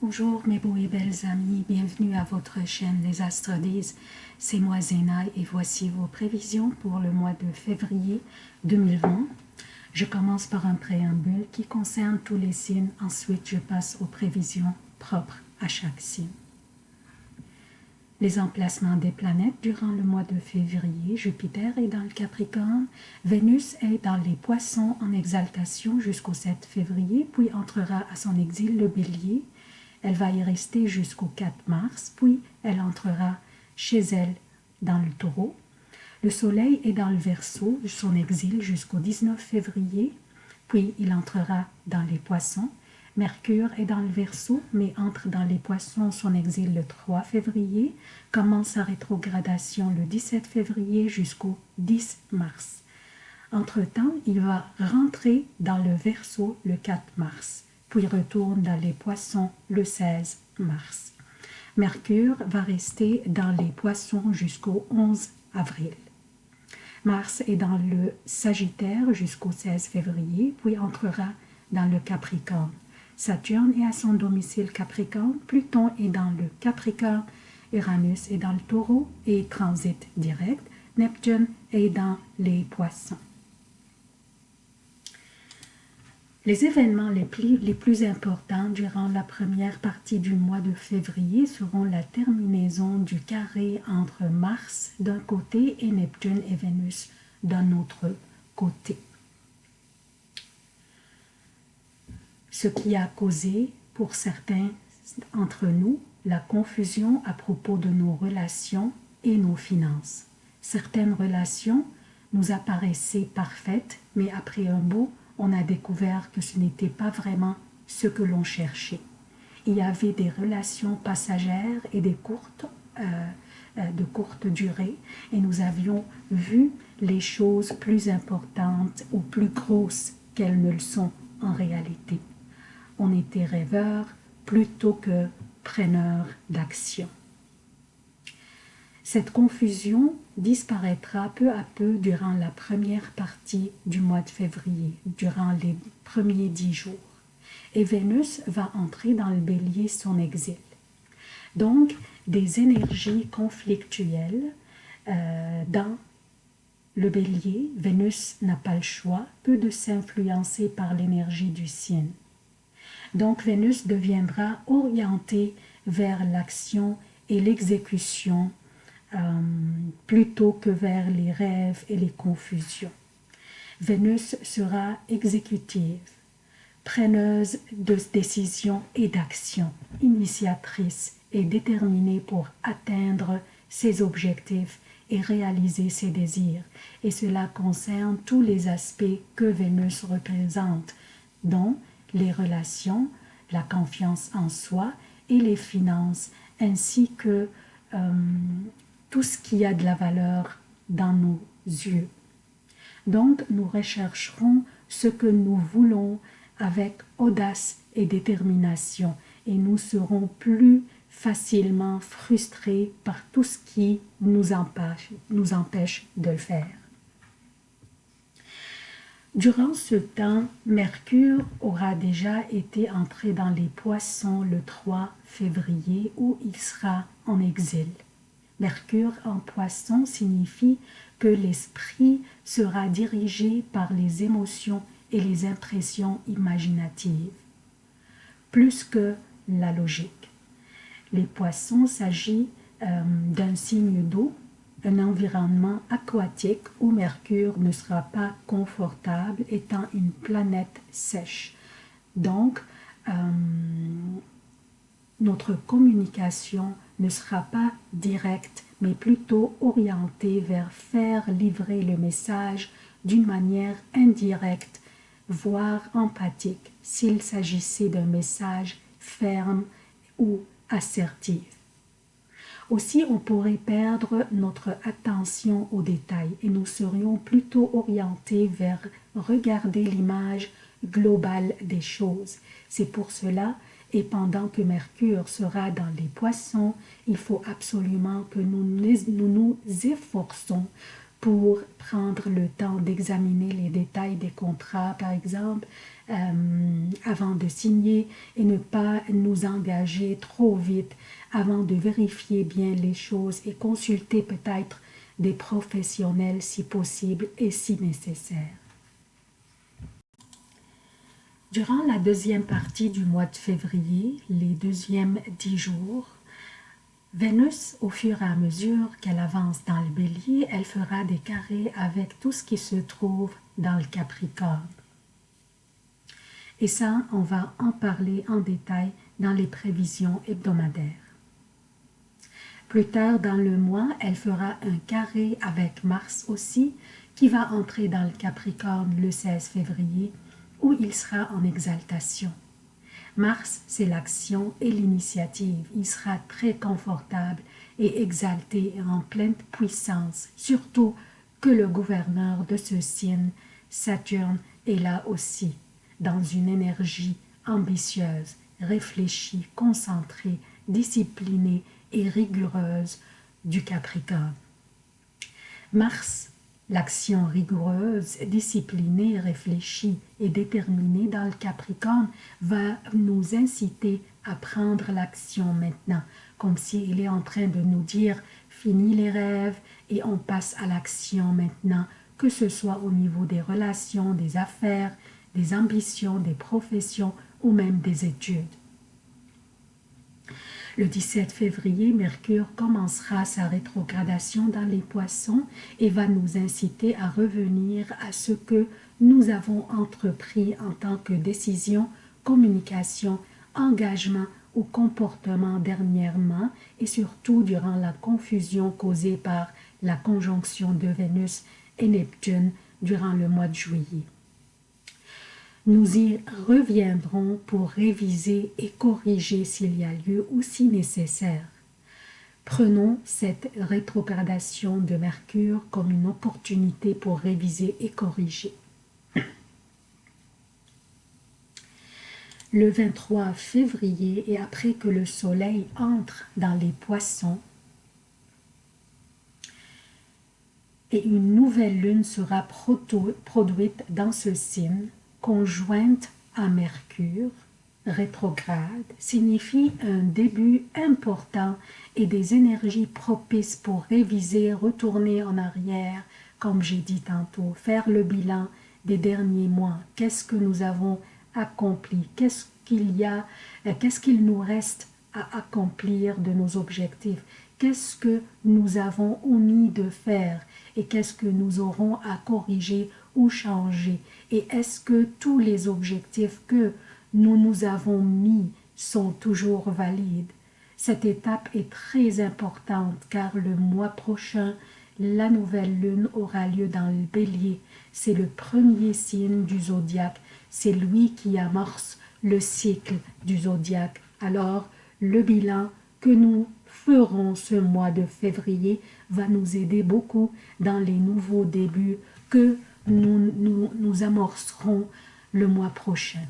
Bonjour mes beaux et belles amis, bienvenue à votre chaîne Les Astres disent. C'est moi Zéna et voici vos prévisions pour le mois de février 2020. Je commence par un préambule qui concerne tous les signes, ensuite je passe aux prévisions propres à chaque signe. Les emplacements des planètes durant le mois de février, Jupiter est dans le Capricorne, Vénus est dans les Poissons en exaltation jusqu'au 7 février, puis entrera à son exil le Bélier, elle va y rester jusqu'au 4 mars, puis elle entrera chez elle dans le taureau. Le soleil est dans le verso, son exil jusqu'au 19 février, puis il entrera dans les poissons. Mercure est dans le verso, mais entre dans les poissons, son exil le 3 février, commence sa rétrogradation le 17 février jusqu'au 10 mars. Entre-temps, il va rentrer dans le verso le 4 mars puis retourne dans les poissons le 16 mars. Mercure va rester dans les poissons jusqu'au 11 avril. Mars est dans le Sagittaire jusqu'au 16 février, puis entrera dans le Capricorne. Saturne est à son domicile Capricorne, Pluton est dans le Capricorne, Uranus est dans le Taureau et transite direct, Neptune est dans les Poissons. Les événements les plus, les plus, importants durant la première partie du mois de février seront la terminaison du carré entre Mars d'un côté et Neptune et Vénus d'un autre côté. Ce qui a causé pour certains entre nous la confusion à propos de nos relations et nos finances. Certaines relations nous apparaissaient parfaites, mais après un beau on a découvert que ce n'était pas vraiment ce que l'on cherchait. Il y avait des relations passagères et des courtes, euh, euh, de courte durée, et nous avions vu les choses plus importantes ou plus grosses qu'elles ne le sont en réalité. On était rêveurs plutôt que preneurs d'action. Cette confusion disparaîtra peu à peu durant la première partie du mois de février, durant les premiers dix jours. Et Vénus va entrer dans le bélier son exil. Donc, des énergies conflictuelles euh, dans le bélier, Vénus n'a pas le choix, peu de s'influencer par l'énergie du signe. Donc Vénus deviendra orientée vers l'action et l'exécution euh, plutôt que vers les rêves et les confusions. Vénus sera exécutive, preneuse de décisions et d'actions, initiatrice et déterminée pour atteindre ses objectifs et réaliser ses désirs. Et cela concerne tous les aspects que Vénus représente, dont les relations, la confiance en soi et les finances, ainsi que euh, tout ce qui a de la valeur dans nos yeux. Donc, nous rechercherons ce que nous voulons avec audace et détermination et nous serons plus facilement frustrés par tout ce qui nous empêche, de le faire. Durant ce temps, Mercure aura déjà été entré dans les poissons le 3 février où il sera en exil. Mercure en poisson signifie que l'esprit sera dirigé par les émotions et les impressions imaginatives, plus que la logique. Les poissons s'agit euh, d'un signe d'eau, un environnement aquatique où Mercure ne sera pas confortable étant une planète sèche. Donc, euh, notre communication ne sera pas directe, mais plutôt orientée vers faire livrer le message d'une manière indirecte, voire empathique, s'il s'agissait d'un message ferme ou assertif. Aussi, on pourrait perdre notre attention aux détails et nous serions plutôt orientés vers regarder l'image globale des choses. C'est pour cela et pendant que Mercure sera dans les poissons, il faut absolument que nous nous, efforçons pour prendre le temps d'examiner les détails des contrats, par exemple, euh, avant de signer et ne pas nous engager trop vite avant de vérifier bien les choses et consulter peut-être des professionnels si possible et si nécessaire. Durant la deuxième partie du mois de février, les deuxièmes dix jours, Vénus, au fur et à mesure qu'elle avance dans le bélier, elle fera des carrés avec tout ce qui se trouve dans le Capricorne. Et ça, on va en parler en détail dans les prévisions hebdomadaires. Plus tard dans le mois, elle fera un carré avec Mars aussi, qui va entrer dans le Capricorne le 16 février, où il sera en exaltation. Mars, c'est l'action et l'initiative. Il sera très confortable et exalté en pleine puissance, surtout que le gouverneur de ce signe, Saturne, est là aussi dans une énergie ambitieuse, réfléchie, concentrée, disciplinée et rigoureuse du Capricorne. Mars, l'action rigoureuse, disciplinée, réfléchie et déterminée dans le Capricorne va nous inciter à prendre l'action maintenant, comme s'il est en train de nous dire « fini les rêves et on passe à l'action maintenant », que ce soit au niveau des relations, des affaires, des ambitions, des professions ou même des études. Le 17 février, Mercure commencera sa rétrogradation dans les poissons et va nous inciter à revenir à ce que nous avons entrepris en tant que décision, communication, engagement ou comportement dernièrement et surtout durant la confusion causée par la conjonction de Vénus et Neptune durant le mois de juillet. Nous y reviendrons pour réviser et corriger s'il y a lieu ou si nécessaire. Prenons cette rétrogradation de Mercure comme une opportunité pour réviser et corriger. Le 23 février et après que le soleil entre dans les poissons, et une nouvelle lune sera produite dans ce signe, conjointe à Mercure, rétrograde, signifie un début important et des énergies propices pour réviser, retourner en arrière, comme j'ai dit tantôt, faire le bilan des derniers mois. Qu'est-ce que nous avons accompli? Qu'est-ce qu'il y a euh, Qu'est-ce qu'il nous reste à accomplir de nos objectifs? Qu'est-ce que nous avons omis de faire et qu'est-ce que nous aurons à corriger ou changer et est-ce que tous les objectifs que nous nous avons mis sont toujours valides? Cette étape est très importante car le mois prochain, la nouvelle lune aura lieu dans le bélier. C'est le premier signe du zodiaque, c'est lui qui amorce le cycle du zodiaque. Alors, le bilan que nous ferons ce mois de février va nous aider beaucoup dans les nouveaux débuts que nous, nous, amorcerons le mois prochain.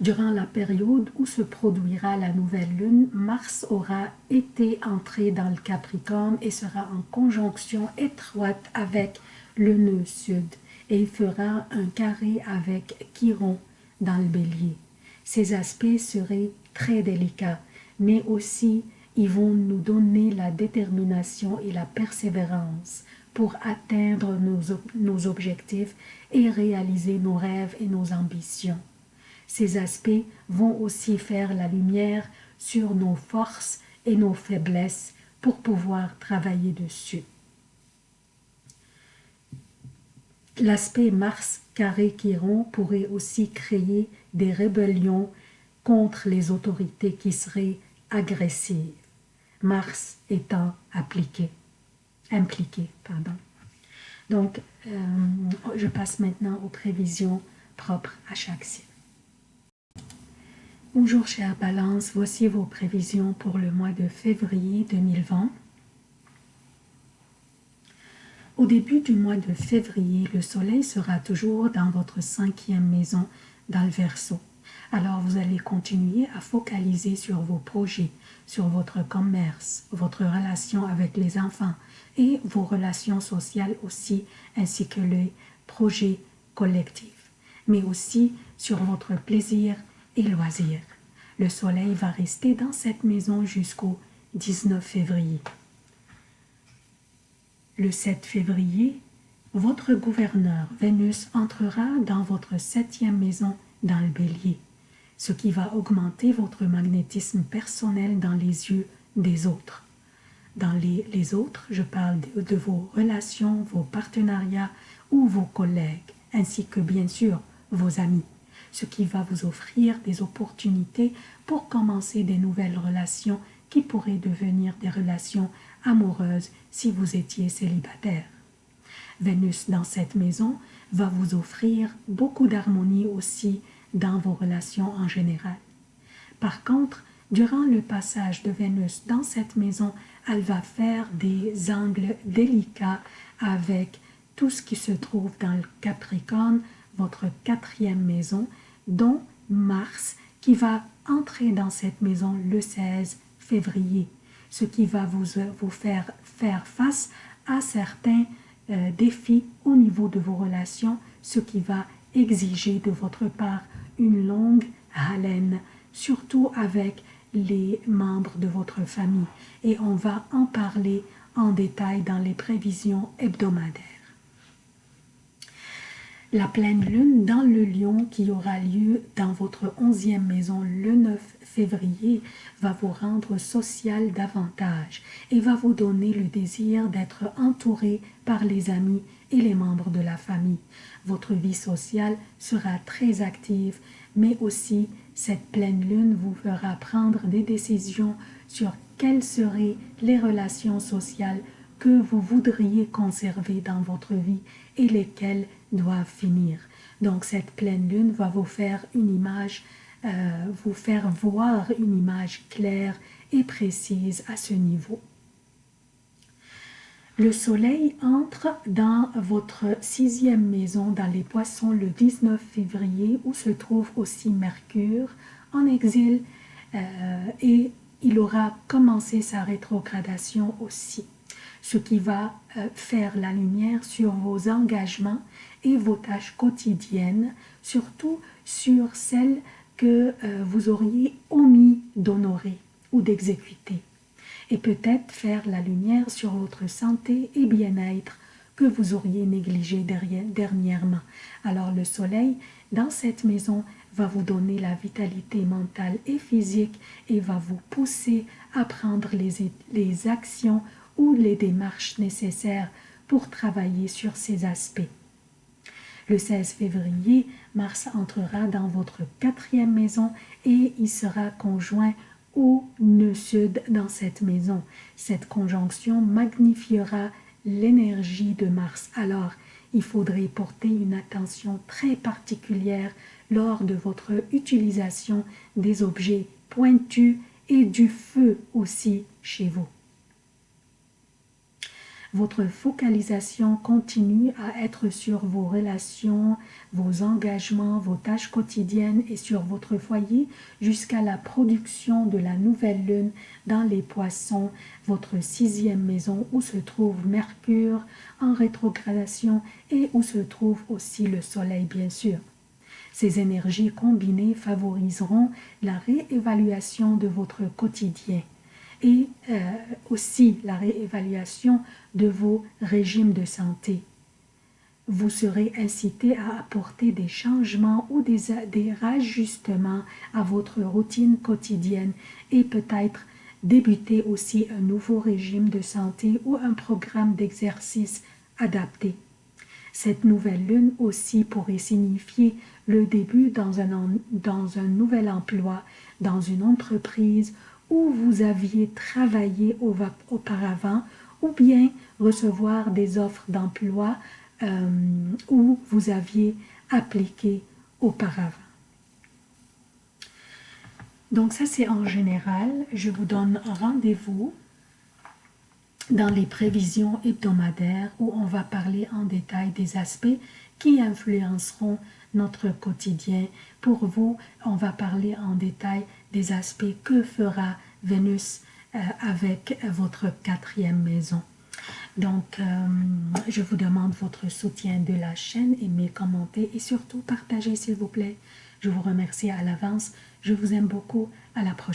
Durant la période où se produira la nouvelle lune, Mars aura été entré dans le Capricorne et sera en conjonction étroite avec le nœud sud et il fera un carré avec Chiron dans le bélier. Ces aspects seraient très délicats, mais aussi ils vont nous donner la détermination et la persévérance pour atteindre nos, objectifs et réaliser nos rêves et nos ambitions. Ces aspects vont aussi faire la lumière sur nos forces et nos faiblesses pour pouvoir travailler dessus. L'aspect Mars carré Chiron pourrait aussi créer des rébellions contre les autorités qui seraient agressives, Mars étant appliqué impliqué. Pardon. Donc, euh, je passe maintenant aux prévisions propres à chaque signe. Bonjour chère Balance, voici vos prévisions pour le mois de février 2020. Au début du mois de février, le soleil sera toujours dans votre cinquième maison dans le Verseau. Alors vous allez continuer à focaliser sur vos projets, sur votre commerce, votre relation avec les enfants, et vos relations sociales aussi, ainsi que les projets collectifs, mais aussi sur votre plaisir et loisirs. Le soleil va rester dans cette maison jusqu'au 19 février. Le 7 février, votre gouverneur Vénus entrera dans votre septième maison dans le bélier, ce qui va augmenter votre magnétisme personnel dans les yeux des autres. Dans les, autres, je parle de, vos relations, vos partenariats ou vos collègues, ainsi que bien sûr vos amis, ce qui va vous offrir des opportunités pour commencer des nouvelles relations qui pourraient devenir des relations amoureuses si vous étiez célibataire. Vénus dans cette maison va vous offrir beaucoup d'harmonie aussi dans vos relations en général. Par contre, durant le passage de Vénus dans cette maison, elle va faire des angles délicats avec tout ce qui se trouve dans le Capricorne, votre quatrième maison, dont Mars qui va entrer dans cette maison le 16 février, ce qui va vous, vous faire faire face à certains euh, défis au niveau de vos relations, ce qui va exiger de votre part une longue haleine, surtout avec les membres de votre famille. Et on va en parler en détail dans les prévisions hebdomadaires la pleine lune dans le lion qui aura lieu dans votre onzième maison le 9 février va vous rendre social davantage et va vous donner le désir d'être entouré par les amis et les membres de la famille. Votre vie sociale sera très active, mais aussi cette pleine lune vous fera prendre des décisions sur quelles seraient les relations sociales que vous voudriez conserver dans votre vie et lesquelles doivent finir. Donc cette pleine lune va vous faire une image, euh, vous faire voir une image claire et précise à ce niveau. Le soleil entre dans votre sixième maison dans les poissons le 19 février où se trouve aussi Mercure en exil euh, et il aura commencé sa rétrogradation aussi ce qui va euh, faire la lumière sur vos engagements et vos tâches quotidiennes, surtout sur celles que euh, vous auriez omis d'honorer ou d'exécuter, et peut-être faire la lumière sur votre santé et bien-être que vous auriez négligé dernièrement. Alors le soleil, dans cette maison, va vous donner la vitalité mentale et physique et va vous pousser à prendre les, actions ou les démarches nécessaires pour travailler sur ces aspects. Le 16 février, Mars entrera dans votre quatrième maison et il sera conjoint au nœud sud dans cette maison. Cette conjonction magnifiera l'énergie de Mars. Alors, il faudrait porter une attention très particulière lors de votre utilisation des objets pointus et du feu aussi chez vous votre focalisation continue à être sur vos relations, vos engagements, vos tâches quotidiennes et sur votre foyer jusqu'à la production de la nouvelle lune dans les poissons, votre sixième maison où se trouve Mercure en rétrogradation et où se trouve aussi le soleil bien sûr. Ces énergies combinées favoriseront la réévaluation de votre quotidien et euh, aussi la réévaluation de vos régimes de santé. Vous serez incité à apporter des changements ou des, des rajustements à votre routine quotidienne et peut-être débuter aussi un nouveau régime de santé ou un programme d'exercice adapté. Cette nouvelle lune aussi pourrait signifier le début dans un, dans un nouvel emploi, dans une entreprise où vous aviez travaillé auparavant ou bien recevoir des offres d'emploi euh, où vous aviez appliqué auparavant. Donc ça c'est en général, je vous donne rendez-vous dans les prévisions hebdomadaires où on va parler en détail des aspects qui influenceront notre quotidien. Pour vous, on va parler en détail des aspects que fera Vénus euh, avec votre quatrième maison. Donc, euh, je vous demande votre soutien de la chaîne, aimez, commentez et surtout partagez s'il vous plaît. Je vous remercie à l'avance. Je vous aime beaucoup. À la prochaine.